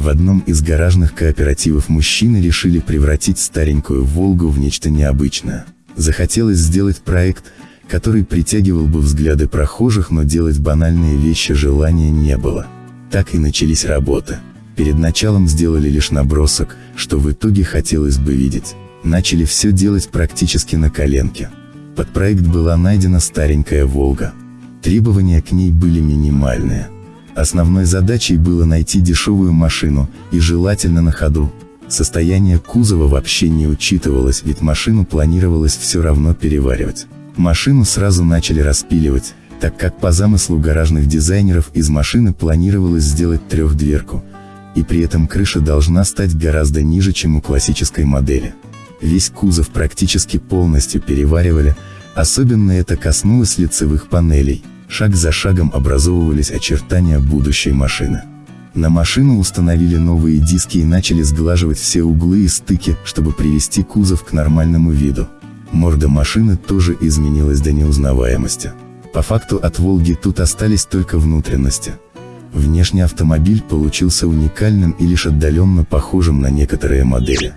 В одном из гаражных кооперативов мужчины решили превратить старенькую «Волгу» в нечто необычное. Захотелось сделать проект, который притягивал бы взгляды прохожих, но делать банальные вещи желания не было. Так и начались работы. Перед началом сделали лишь набросок, что в итоге хотелось бы видеть. Начали все делать практически на коленке. Под проект была найдена старенькая «Волга». Требования к ней были минимальные. Основной задачей было найти дешевую машину, и желательно на ходу. Состояние кузова вообще не учитывалось, ведь машину планировалось все равно переваривать. Машину сразу начали распиливать, так как по замыслу гаражных дизайнеров из машины планировалось сделать трехдверку, и при этом крыша должна стать гораздо ниже, чем у классической модели. Весь кузов практически полностью переваривали, особенно это коснулось лицевых панелей, шаг за шагом образовывались очертания будущей машины. На машину установили новые диски и начали сглаживать все углы и стыки, чтобы привести кузов к нормальному виду. Морда машины тоже изменилась до неузнаваемости. По факту от «Волги» тут остались только внутренности. Внешний автомобиль получился уникальным и лишь отдаленно похожим на некоторые модели.